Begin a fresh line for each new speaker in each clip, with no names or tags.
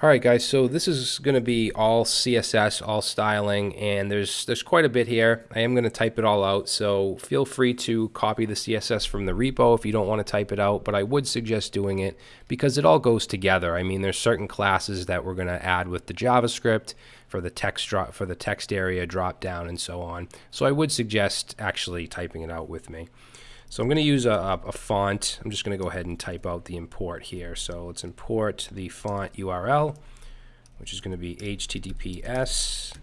All right, guys. So this is going to be all CSS, all styling, and there's there's quite a bit here. I am going to type it all out, so feel free to copy the CSS from the repo if you don't want to type it out. But I would suggest doing it because it all goes together. I mean, there's certain classes that we're going to add with the JavaScript for the text drop for the text area drop down and so on. So I would suggest actually typing it out with me. So I'm going to use a, a, font. I'm just going to go ahead and type out the import here. So let's import the font URL, which is going to be https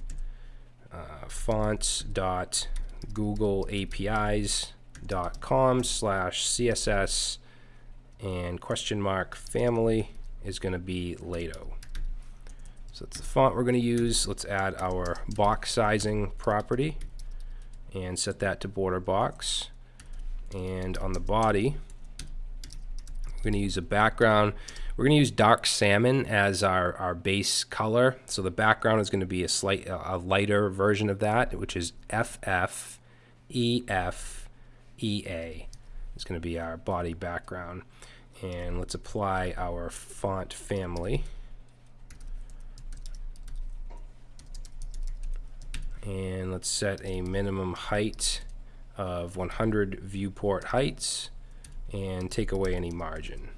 uh, fonts.googleapis.com slash css and question mark family is going to be Lato. So that's the font we're going to use. Let's add our box sizing property and set that to border box and on the body we're going to use a background we're going to use dark salmon as our, our base color. So the background is going to be a slight a lighter version of that which is FF EF EA it's going to be our body background. And let's apply our font family. And let's set a minimum height of 100 viewport heights and take away any margin.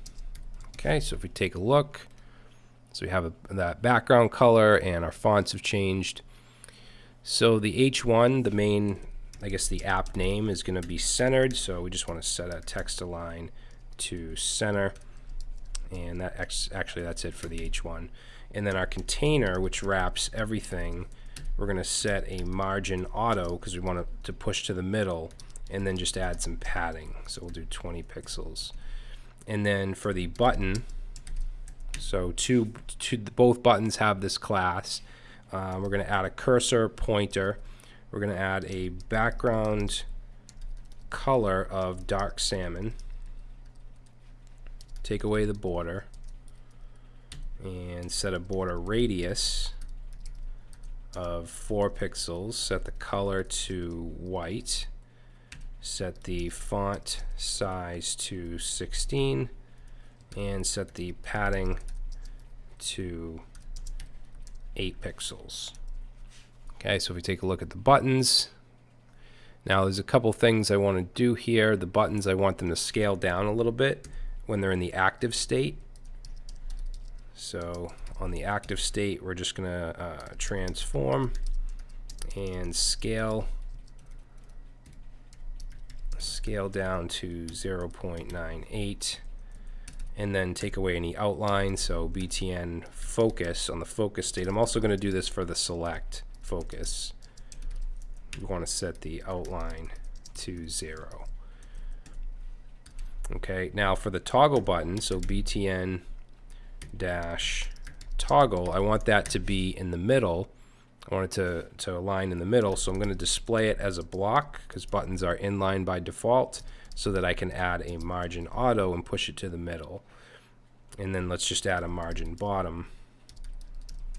Okay, so if we take a look, so we have a, that background color and our fonts have changed. So the H1, the main, I guess the app name is going to be centered. So we just want to set a text align to center. And that actually that's it for the H1. And then our container, which wraps everything, we're going to set a margin auto because we want it to push to the middle and then just add some padding. So we'll do 20 pixels. And then for the button, so two, two both buttons have this class. Uh, we're going to add a cursor pointer. We're going to add a background color of dark salmon. Take away the border and set a border radius of 4 pixels, set the color to white, set the font size to 16, and set the padding to 8 pixels. Okay, so if we take a look at the buttons, now there's a couple things I want to do here. The buttons, I want them to scale down a little bit when they're in the active state. So on the active state, we're just going to uh, transform and scale scale down to 0.98 and then take away any outline. So BTN focus on the focus state. I'm also going to do this for the select focus. We want to set the outline to 0 okay now for the toggle button so BTN dash toggle, I want that to be in the middle. I want it to, to align in the middle, so I'm going to display it as a block because buttons are inline by default so that I can add a margin auto and push it to the middle. And then let's just add a margin bottom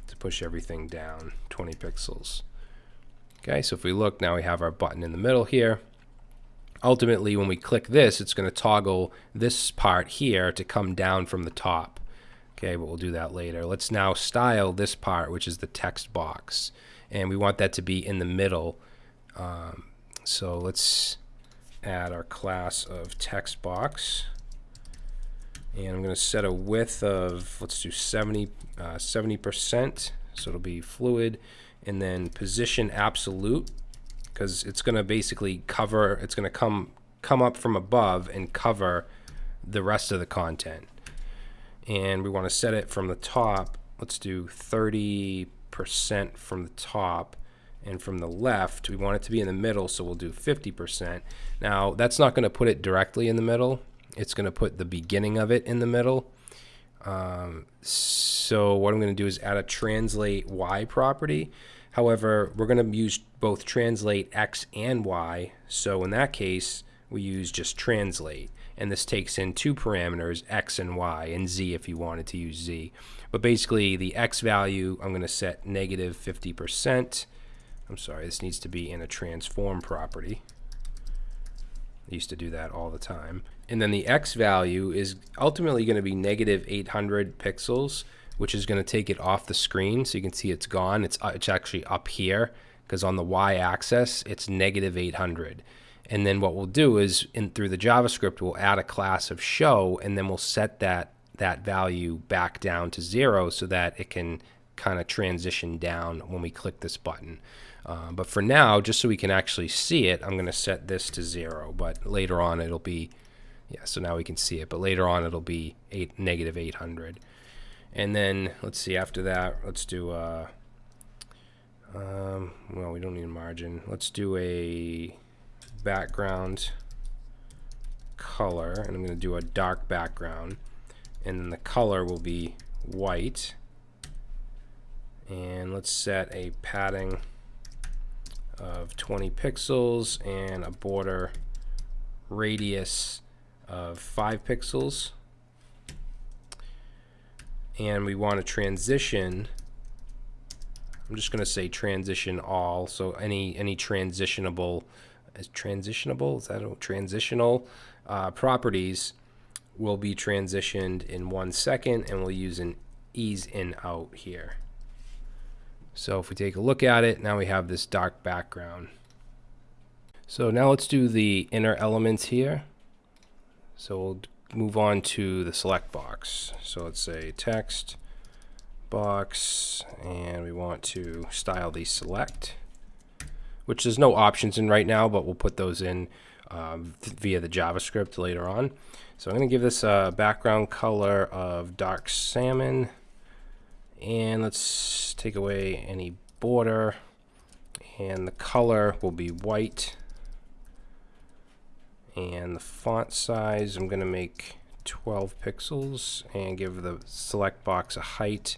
to push everything down 20 pixels. Okay, so if we look, now we have our button in the middle here. Ultimately, when we click this, it's going to toggle this part here to come down from the top. Okay, but we'll do that later. Let's now style this part, which is the text box. And we want that to be in the middle. Um, so let's add our class of text box. And I'm going to set a width of, let's do 70, uh, 70%. So it'll be fluid. And then position absolute, because it's going to basically cover, it's going to come, come up from above and cover the rest of the content and we want to set it from the top. Let's do 30% from the top and from the left we want it to be in the middle so we'll do 50%. Now that's not going to put it directly in the middle. It's going to put the beginning of it in the middle. Um, so what I'm going to do is add a translate Y property. However, we're going to use both translate X and Y. So in that case, we use just translate and this takes in two parameters, x and y, and z if you wanted to use z. But basically, the x value, I'm going to set negative 50%. I'm sorry, this needs to be in a transform property. I used to do that all the time. And then the x value is ultimately going to be negative 800 pixels, which is going to take it off the screen. So you can see it's gone. It's, uh, it's actually up here because on the y-axis, it's negative 800. And then what we'll do is in through the JavaScript, we'll add a class of show, and then we'll set that that value back down to zero so that it can kind of transition down when we click this button. Uh, but for now, just so we can actually see it, I'm going to set this to zero. But later on, it'll be, yeah, so now we can see it. But later on, it'll be eight, negative 800. And then, let's see, after that, let's do, uh, um, well, we don't need a margin. Let's do a background color. And I'm going to do a dark background. And then the color will be white. And let's set a padding of 20 pixels and a border radius of 5 pixels and we want to transition I'm just going to say transition all so any any transitionable is transitionable is that a transitional uh, properties will be transitioned in one second and we'll use an ease in out here so if we take a look at it, now we have this dark background. So now let's do the inner elements here. So we'll move on to the select box. So let's say text box, and we want to style the select, which there's no options in right now, but we'll put those in um, via the JavaScript later on. So I'm going to give this a background color of dark salmon. And let's take away any border. And the color will be white. And the font size I'm going to make 12 pixels and give the select box a height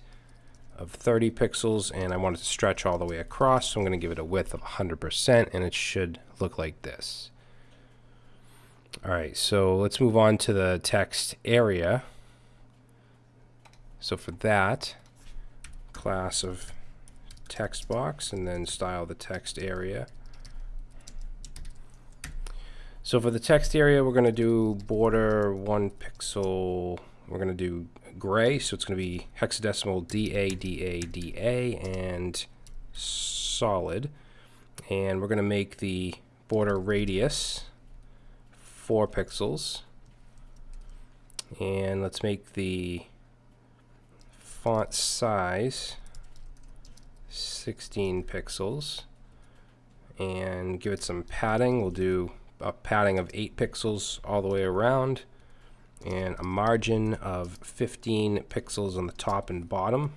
of 30 pixels and I want it to stretch all the way across so I'm going to give it a width of 100% and it should look like this. Alright so let's move on to the text area. So for that class of text box and then style the text area. So for the text area, we're going to do border one pixel. We're going to do gray, so it's going to be hexadecimal DA, DA, DA, and solid. And we're going to make the border radius 4 pixels. And let's make the font size 16 pixels and give it some padding. We'll do a padding of 8 pixels all the way around and a margin of 15 pixels on the top and bottom.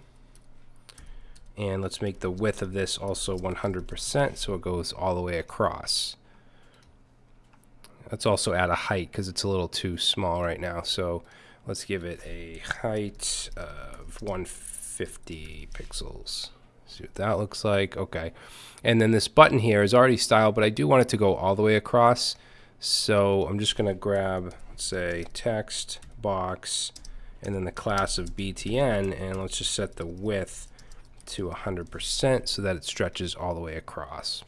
And let's make the width of this also 100% so it goes all the way across. Let's also add a height because it's a little too small right now. So let's give it a height of 150 pixels. See what that looks like. Okay. And then this button here is already styled, but I do want it to go all the way across. So I'm just going to grab, let's say, text box and then the class of BTN, and let's just set the width to 100% so that it stretches all the way across.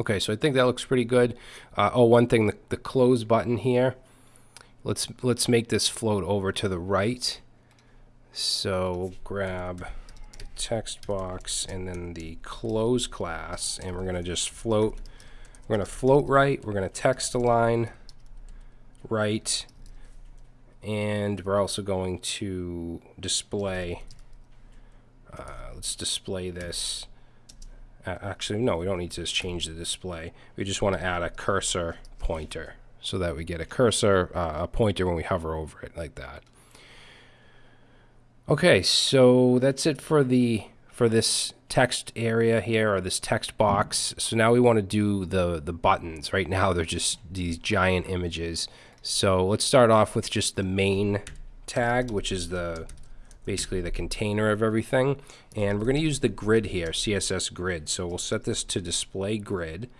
Okay, so I think that looks pretty good. Uh, oh, one thing, the, the close button here, let's let's make this float over to the right. So we'll grab text box and then the close class, and we're gonna just float. We're gonna float right. We're gonna text align right, and we're also going to display. Uh, let's display this. Uh, actually, no, we don't need to change the display. We just want to add a cursor pointer so that we get a cursor, uh, a pointer when we hover over it like that. Okay, so that's it for the for this text area here or this text box. So now we want to do the the buttons. Right now they're just these giant images. So let's start off with just the main tag, which is the basically the container of everything. And we're going to use the grid here, CSS grid. So we'll set this to display grid.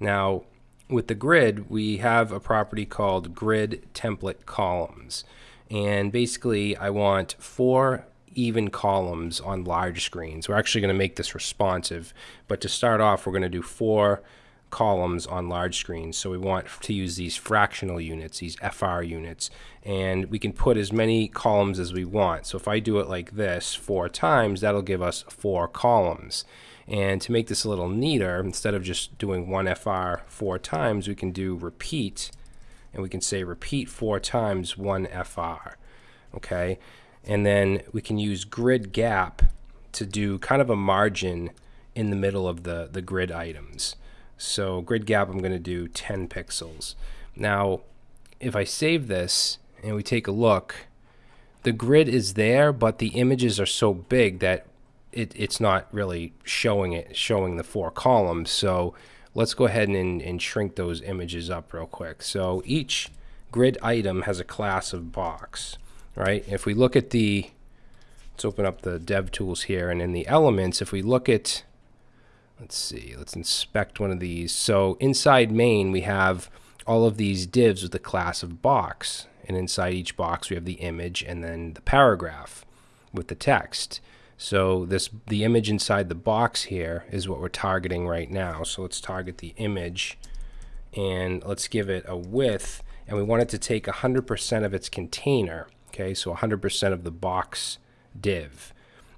Now with the grid, we have a property called grid template columns. And basically, I want four even columns on large screens. We're actually going to make this responsive, but to start off, we're going to do four columns on large screens. So we want to use these fractional units, these FR units, and we can put as many columns as we want. So if I do it like this four times, that'll give us four columns. And to make this a little neater, instead of just doing one FR four times, we can do repeat, and we can say repeat four times one FR. Okay, and then we can use grid gap to do kind of a margin in the middle of the, the grid items. So grid gap, I'm going to do 10 pixels. Now, if I save this and we take a look, the grid is there, but the images are so big that it, it's not really showing it, showing the four columns. So let's go ahead and, and shrink those images up real quick. So each grid item has a class of box, right? If we look at the, let's open up the dev tools here, and in the elements, if we look at let's see, let's inspect one of these. So inside main, we have all of these divs with the class of box. And inside each box, we have the image and then the paragraph with the text. So this the image inside the box here is what we're targeting right now. So let's target the image and let's give it a width and we want it to take 100% of its container. Okay, so 100% of the box div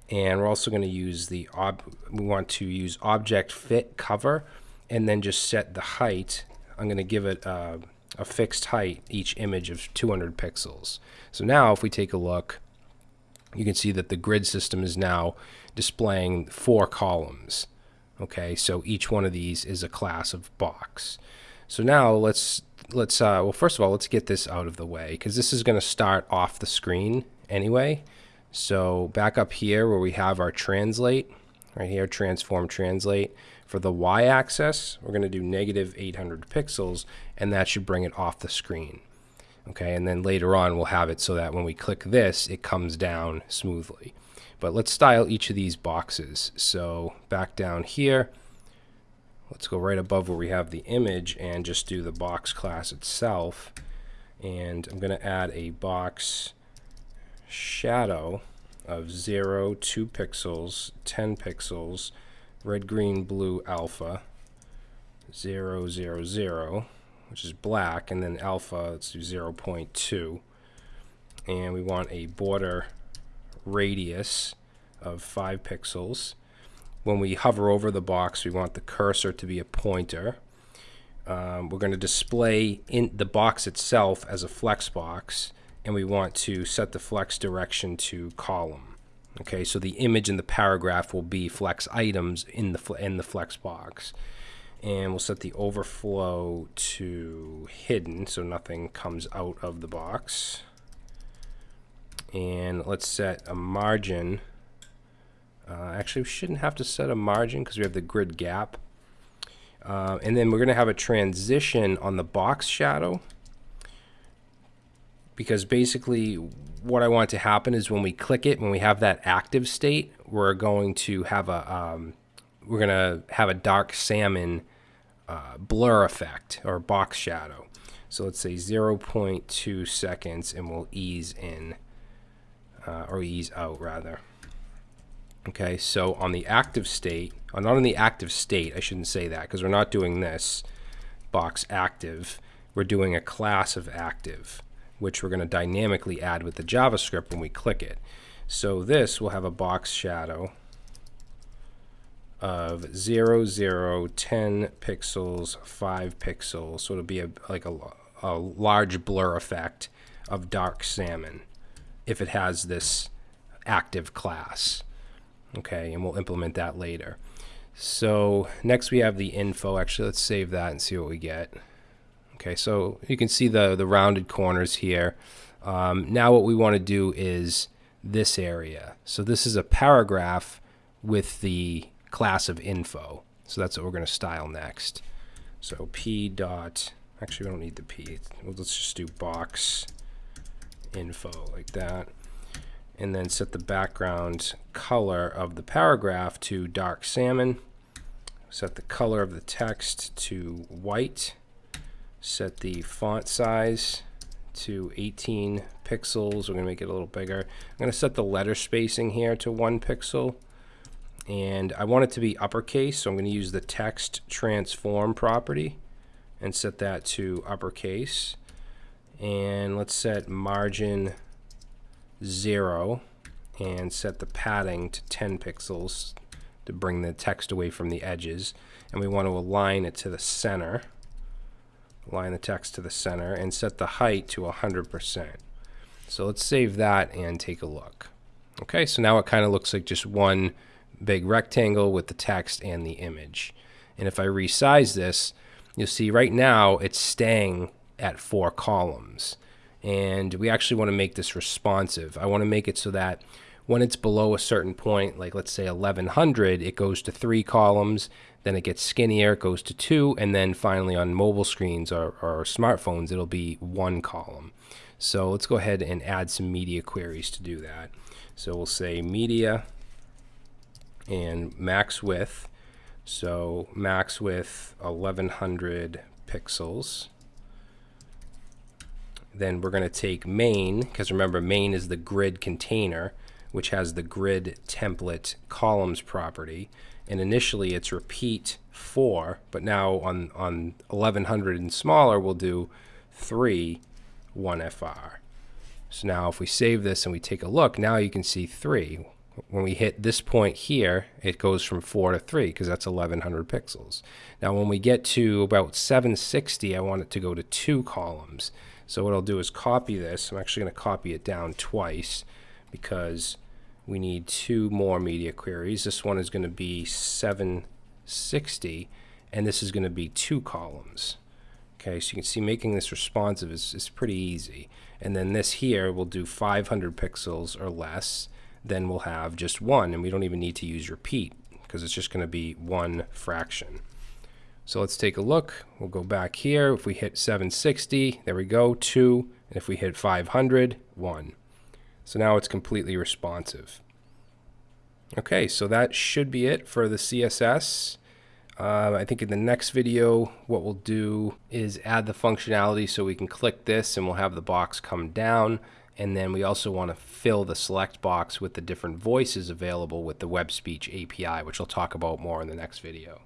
and we're also going to use the ob we want to use object fit cover and then just set the height. I'm going to give it a, a fixed height each image of 200 pixels. So now if we take a look you can see that the grid system is now displaying four columns okay? So each one of these is a class of box. So now let's let's uh, well first of all let's get this out of the way because this is going to start off the screen anyway so back up here where we have our translate, right here, transform translate. For the y-axis, we're going to do negative 800 pixels, and that should bring it off the screen. Okay, and then later on we'll have it so that when we click this, it comes down smoothly. But let's style each of these boxes. So back down here, let's go right above where we have the image and just do the box class itself. And I'm going to add a box shadow of 0, 2 pixels, 10 pixels, red, green, blue, alpha, 0, 0, 0, which is black, and then alpha, let's do 0 0.2. And we want a border radius of 5 pixels. When we hover over the box, we want the cursor to be a pointer. Um, we're going to display in the box itself as a flex box and we want to set the flex direction to column. Okay, so the image in the paragraph will be flex items in the in the flex box. And we'll set the overflow to hidden so nothing comes out of the box. And let's set a margin. Uh, actually, we shouldn't have to set a margin because we have the grid gap. Uh, and then we're going to have a transition on the box shadow because basically what I want to happen is when we click it, when we have that active state, we're going to have a um, we're to have a dark salmon uh, blur effect or box shadow. So let's say 0.2 seconds and we'll ease in uh, or ease out rather. Okay, so on the active state, uh, not on the active state, I shouldn't say that because we're not doing this box active. We're doing a class of active which we're going to dynamically add with the JavaScript when we click it. So this will have a box shadow of 0, 0, 10 pixels, 5 pixels. So it'll be a, like a, a large blur effect of dark salmon if it has this active class. Okay, and we'll implement that later. So next we have the info. Actually, let's save that and see what we get. Okay, so you can see the, the rounded corners here. Um, now what we want to do is this area. So this is a paragraph with the class of info. So that's what we're going to style next. So p dot, actually we don't need the p. Let's just do box info like that. And then set the background color of the paragraph to dark salmon. Set the color of the text to white set the font size to 18 pixels. We're going to make it a little bigger. I'm going to set the letter spacing here to one pixel. and I want it to be uppercase, so I'm going to use the text transform property and set that to uppercase. And let's set margin 0 and set the padding to 10 pixels to bring the text away from the edges. And we want to align it to the center. Align the text to the center and set the height to 100%. So let's save that and take a look. Okay, so now it kind of looks like just one big rectangle with the text and the image. And if I resize this, you'll see right now it's staying at four columns. And we actually want to make this responsive. I want to make it so that when it's below a certain point, like let's say 1100, it goes to three columns, then it gets skinnier, it goes to two, and then finally on mobile screens or, or smartphones, it'll be one column. So let's go ahead and add some media queries to do that. So we'll say media and max width. So max width 1100 pixels. Then we're going to take main, because remember main is the grid container, which has the grid template columns property. And initially it's repeat 4, but now on, on 1100 and smaller we'll do 3 1FR. So now if we save this and we take a look, now you can see 3 when we hit this point here, it goes from 4 to 3 because that's 1100 pixels. Now when we get to about 760, I want it to go to two columns. So what I'll do is copy this. I'm actually going to copy it down twice because we need two more media queries. This one is going to be 760 and this is going to be two columns. Okay, so you can see making this responsive is, is pretty easy. And then this here will do 500 pixels or less then we'll have just one, and we don't even need to use repeat because it's just going to be one fraction. So let's take a look. We'll go back here. If we hit 760, there we go, 2. And if we hit 500, 1. So now it's completely responsive. Okay, so that should be it for the CSS. Uh, I think in the next video, what we'll do is add the functionality so we can click this and we'll have the box come down. And then we also want to fill the select box with the different voices available with the web speech API, which I'll talk about more in the next video.